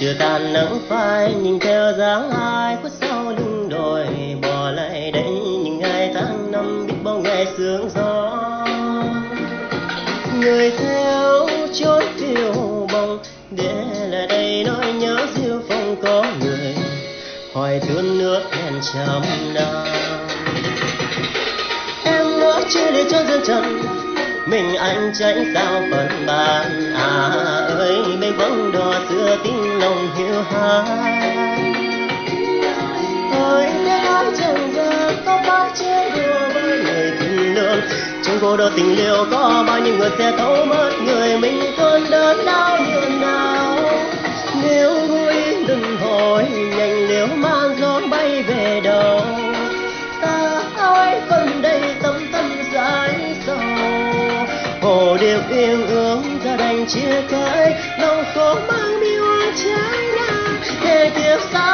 chưa tàn nắng phai nhìn theo dáng ai khuất sau lưng đồi, bỏ lại đây những ngày tháng năm biết bao ngày sương gió. Người theo chốn phiêu bồng để lại đây nỗi nhớ diêu phong có người, hỏi thương nước hẹn trăm năm em ngỡ chia để cho duyên trần, mình anh tránh sao phần bàn bóng tiếng lòng hiu hái ôi thế nói chẳng giờ, có bao chế đùa với người tình lương? Trong cô đơn tình liêu có bao nhiêu người sẽ thấu mất người mình cơn đớn đau như nào? Nếu vui, đừng hỏi nhanh, nếu mang gió bay về đâu ta ơi phần đây tâm tâm dài sầu. Hồ điệp yên ương ra đành chia tay nắng I'm sorry.